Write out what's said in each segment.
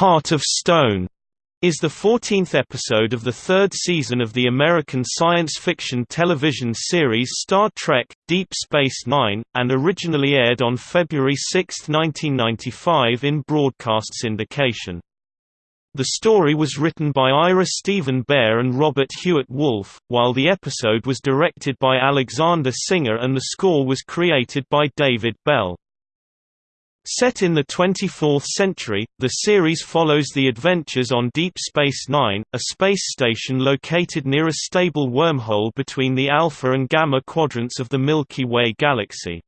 Heart of Stone is the 14th episode of the third season of the American science fiction television series Star Trek – Deep Space Nine, and originally aired on February 6, 1995 in broadcast syndication. The story was written by Ira Steven Behr and Robert Hewitt Wolfe, while the episode was directed by Alexander Singer and the score was created by David Bell. Set in the 24th century, the series follows the adventures on Deep Space Nine, a space station located near a stable wormhole between the Alpha and Gamma quadrants of the Milky Way galaxy.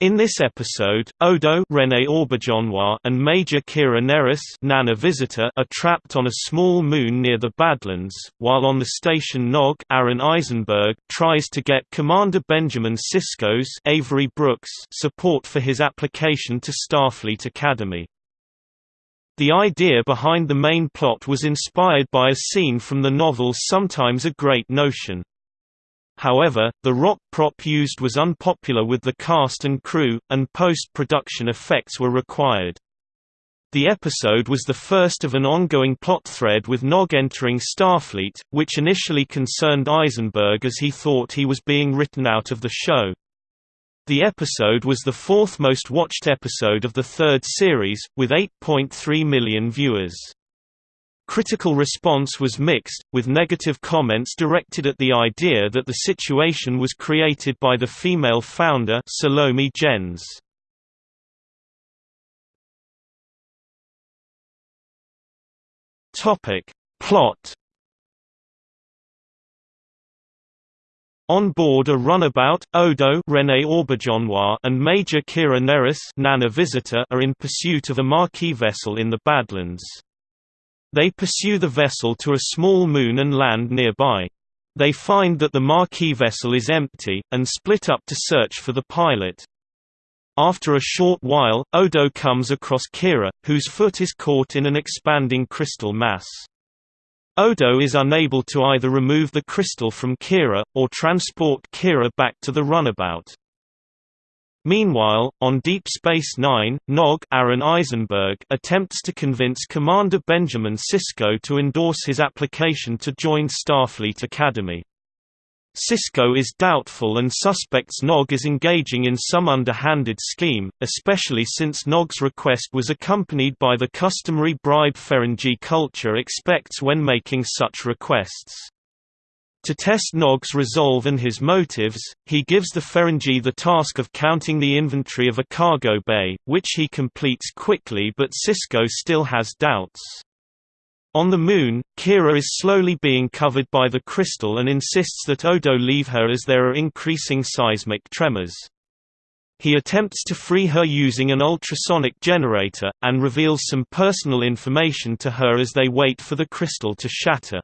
In this episode, Odo Rene and Major Kira Nerys Nana Visitor are trapped on a small moon near the Badlands, while on the station Nog Aron Eisenberg tries to get Commander Benjamin Sisko's Avery Brooks support for his application to Starfleet Academy. The idea behind the main plot was inspired by a scene from the novel Sometimes a Great Notion. However, the rock prop used was unpopular with the cast and crew, and post-production effects were required. The episode was the first of an ongoing plot thread with Nog entering Starfleet, which initially concerned Eisenberg as he thought he was being written out of the show. The episode was the fourth most watched episode of the third series, with 8.3 million viewers. Critical response was mixed, with negative comments directed at the idea that the situation was created by the female founder Salome Jens. Topic: Plot On board a runabout, Odo René and Major Kira Nerys Nana Visitor are in pursuit of a Maquis vessel in the Badlands. They pursue the vessel to a small moon and land nearby. They find that the Maquis vessel is empty, and split up to search for the pilot. After a short while, Odo comes across Kira, whose foot is caught in an expanding crystal mass. Odo is unable to either remove the crystal from Kira, or transport Kira back to the runabout. Meanwhile, on Deep Space Nine, Nog Aron Eisenberg attempts to convince Commander Benjamin Sisko to endorse his application to join Starfleet Academy. Sisko is doubtful and suspects Nog is engaging in some underhanded scheme, especially since Nog's request was accompanied by the customary bribe Ferengi culture expects when making such requests. To test Nog's resolve and his motives, he gives the Ferengi the task of counting the inventory of a cargo bay, which he completes quickly but Sisko still has doubts. On the Moon, Kira is slowly being covered by the crystal and insists that Odo leave her as there are increasing seismic tremors. He attempts to free her using an ultrasonic generator, and reveals some personal information to her as they wait for the crystal to shatter.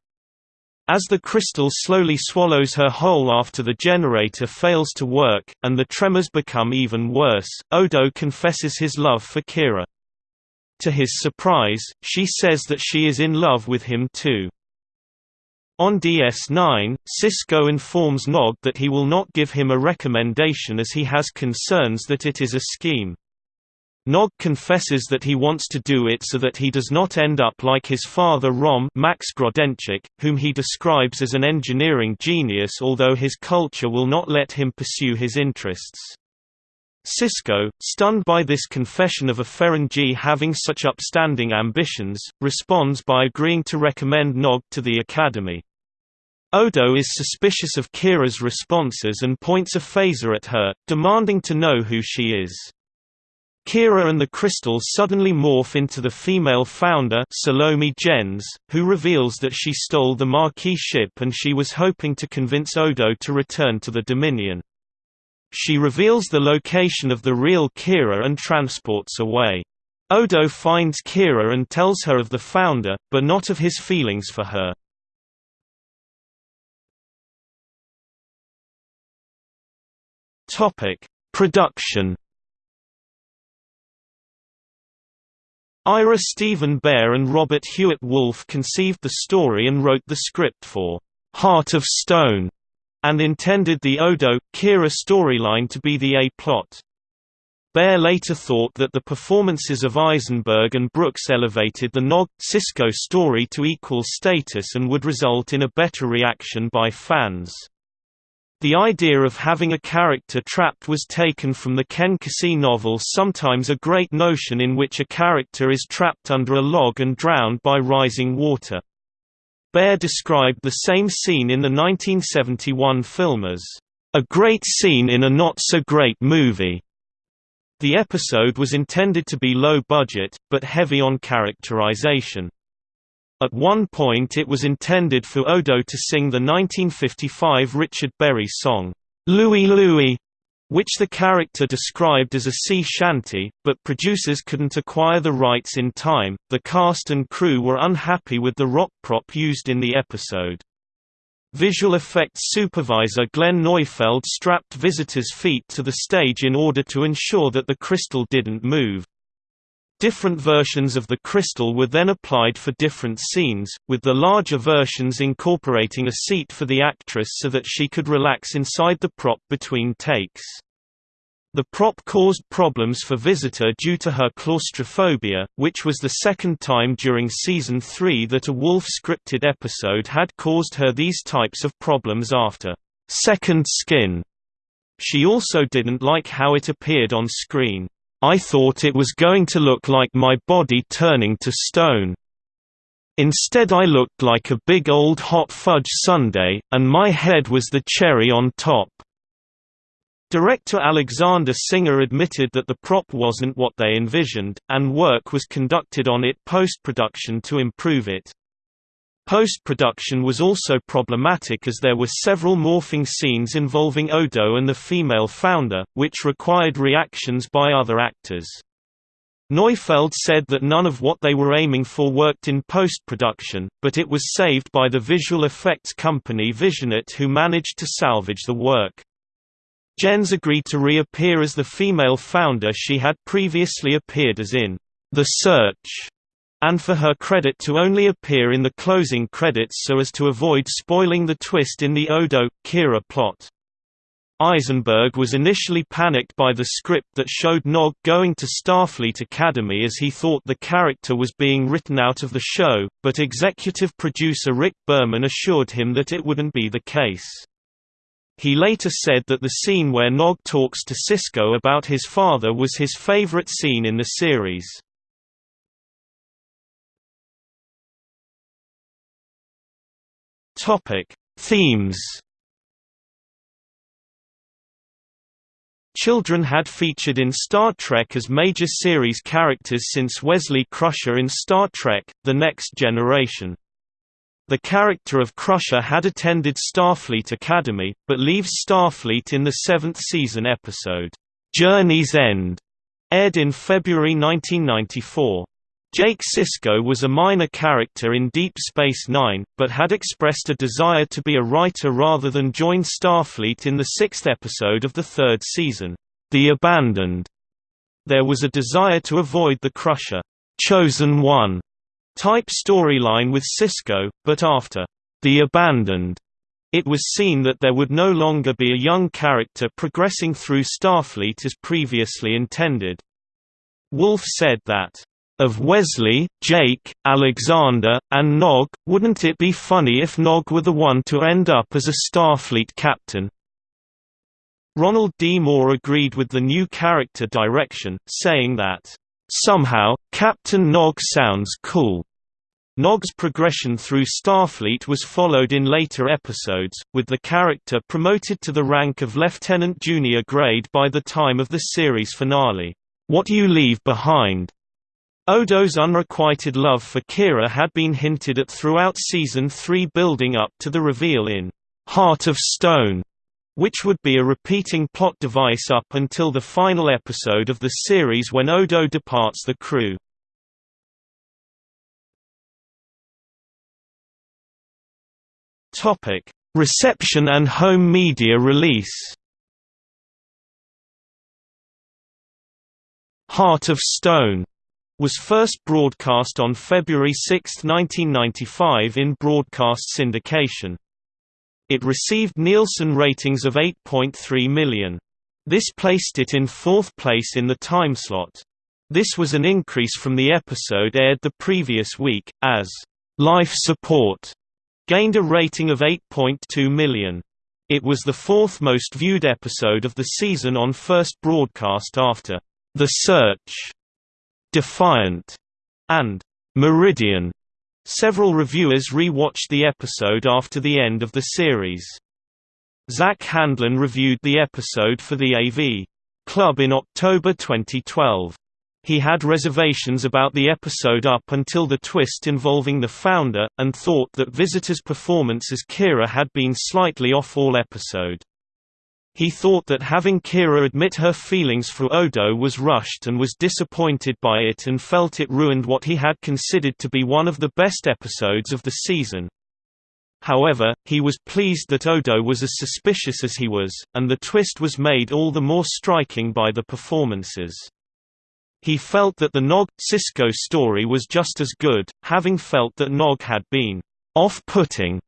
As the crystal slowly swallows her whole after the generator fails to work, and the tremors become even worse, Odo confesses his love for Kira. To his surprise, she says that she is in love with him too. On DS9, Sisko informs Nog that he will not give him a recommendation as he has concerns that it is a scheme. Nog confesses that he wants to do it so that he does not end up like his father Rom Max Grodenchik, whom he describes as an engineering genius although his culture will not let him pursue his interests. Sisko, stunned by this confession of a Ferengi having such upstanding ambitions, responds by agreeing to recommend Nog to the Academy. Odo is suspicious of Kira's responses and points a phaser at her, demanding to know who she is. Kira and the crystal suddenly morph into the female founder Salome Jens, who reveals that she stole the Maquis ship and she was hoping to convince Odo to return to the Dominion. She reveals the location of the real Kira and transports away. Odo finds Kira and tells her of the founder, but not of his feelings for her. Production Ira Steven Behr and Robert Hewitt Wolfe conceived the story and wrote the script for Heart of Stone, and intended the Odo Kira storyline to be the A plot. Behr later thought that the performances of Eisenberg and Brooks elevated the Nog, Sisko story to equal status and would result in a better reaction by fans. The idea of having a character trapped was taken from the Ken Kesey novel Sometimes a Great Notion in which a character is trapped under a log and drowned by rising water. Behr described the same scene in the 1971 film as, "...a great scene in a not-so-great movie." The episode was intended to be low budget, but heavy on characterization. At one point it was intended for Odo to sing the 1955 Richard Berry song, Louie Louie, which the character described as a sea shanty, but producers couldn't acquire the rights in time. The cast and crew were unhappy with the rock prop used in the episode. Visual effects supervisor Glenn Neufeld strapped Visitor's feet to the stage in order to ensure that the crystal didn't move. Different versions of the crystal were then applied for different scenes, with the larger versions incorporating a seat for the actress so that she could relax inside the prop between takes. The prop caused problems for Visitor due to her claustrophobia, which was the second time during season 3 that a Wolfe scripted episode had caused her these types of problems after Second Skin. She also didn't like how it appeared on screen. I thought it was going to look like my body turning to stone. Instead I looked like a big old hot fudge sundae, and my head was the cherry on top. Director Alexander Singer admitted that the prop wasn't what they envisioned, and work was conducted on it post-production to improve it. Post-production was also problematic as there were several morphing scenes involving Odo and the female founder, which required reactions by other actors. Neufeld said that none of what they were aiming for worked in post-production, but it was saved by the visual effects company VisionArt who managed to salvage the work. Jens agreed to reappear as the female founder she had previously appeared as in The Search, and for her credit to only appear in the closing credits so as to avoid spoiling the twist in the Odo-Kira plot. Eisenberg was initially panicked by the script that showed Nog going to Starfleet Academy as he thought the character was being written out of the show, but executive producer Rick Berman assured him that it wouldn't be the case. He later said that the scene where Nog talks to Sisko about his father was his favorite scene in the series. Topic: Themes. Children had featured in Star Trek as major series characters since Wesley Crusher in Star Trek: The Next Generation. The character of Crusher had attended Starfleet Academy, but leaves Starfleet in the seventh season episode, "'Journey's End' aired in February 1994. Jake Sisko was a minor character in Deep Space Nine, but had expressed a desire to be a writer rather than join Starfleet in the sixth episode of the third season, The Abandoned. There was a desire to avoid the Crusher, Chosen One type storyline with Sisko, but after The Abandoned, it was seen that there would no longer be a young character progressing through Starfleet as previously intended. Wolfe said that, "...of Wesley, Jake, Alexander, and Nog, wouldn't it be funny if Nog were the one to end up as a Starfleet captain?" Ronald D. Moore agreed with the new character direction, saying that, Somehow, Captain Nog sounds cool. Nog's progression through Starfleet was followed in later episodes, with the character promoted to the rank of Lieutenant Junior grade by the time of the series finale, What You Leave Behind. Odo's unrequited love for Kira had been hinted at throughout Season 3 building up to the reveal in Heart of Stone which would be a repeating plot device up until the final episode of the series when Odo departs the crew. Reception and home media release. Heart of Stone was first broadcast on February 6, 1995 in broadcast syndication. It received Nielsen ratings of 8.3 million. This placed it in fourth place in the timeslot. This was an increase from the episode aired the previous week, as Life Support gained a rating of 8.2 million. It was the fourth most viewed episode of the season on first broadcast after The Search, Defiant, and Meridian. Several reviewers re-watched the episode after the end of the series. Zack Handlen reviewed the episode for the AV Club in October 2012. He had reservations about the episode up until the twist involving the founder, and thought that Visitor's performance as Kira had been slightly off all episode. He thought that having Kira admit her feelings for Odo was rushed and was disappointed by it and felt it ruined what he had considered to be one of the best episodes of the season. However, he was pleased that Odo was as suspicious as he was, and the twist was made all the more striking by the performances. He felt that the Nog – Sisko story was just as good, having felt that Nog had been off-putting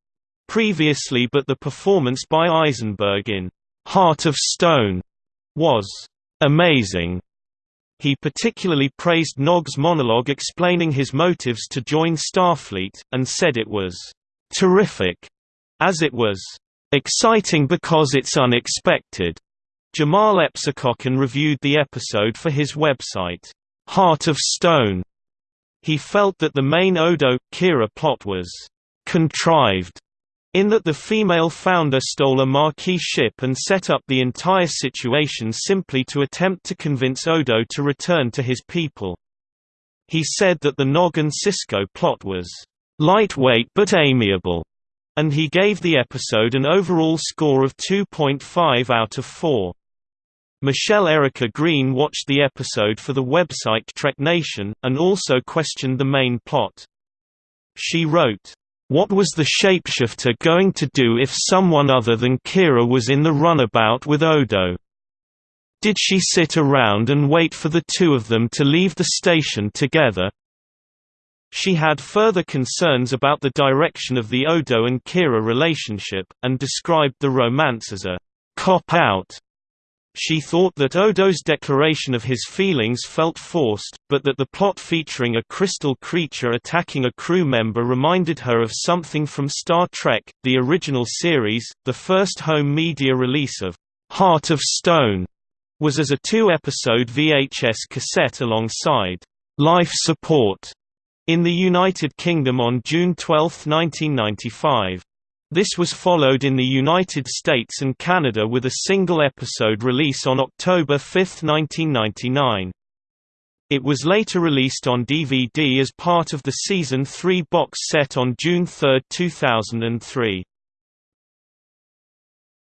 previously but the performance by Eisenberg in Heart of Stone was amazing. He particularly praised Nog's monologue explaining his motives to join Starfleet, and said it was terrific, as it was exciting because it's unexpected. Jamahl Epsicokhan reviewed the episode for his website, Heart of Stone. He felt that the main Odo-Kira plot was «contrived» in that the female founder stole a Maquis ship and set up the entire situation simply to attempt to convince Odo to return to his people. He said that the Nog and Sisko plot was «lightweight but amiable», and he gave the episode an overall score of 2.5 out of 4. Michelle Erica Green watched the episode for the website Trek Nation, and also questioned the main plot. She wrote, "...what was the shapeshifter going to do if someone other than Kira was in the runabout with Odo? Did she sit around and wait for the two of them to leave the station together?" She had further concerns about the direction of the Odo and Kira relationship, and described the romance as a cop-out she thought that Odo's declaration of his feelings felt forced, but that the plot featuring a crystal creature attacking a crew member reminded her of something from Star Trek, the original series. The first home media release of Heart of Stone was as a two-episode VHS cassette alongside Life Support in the United Kingdom on June 12, 1995. This was followed in the United States and Canada with a single episode release on October 5, 1999. It was later released on DVD as part of the Season 3 box set on June 3, 2003.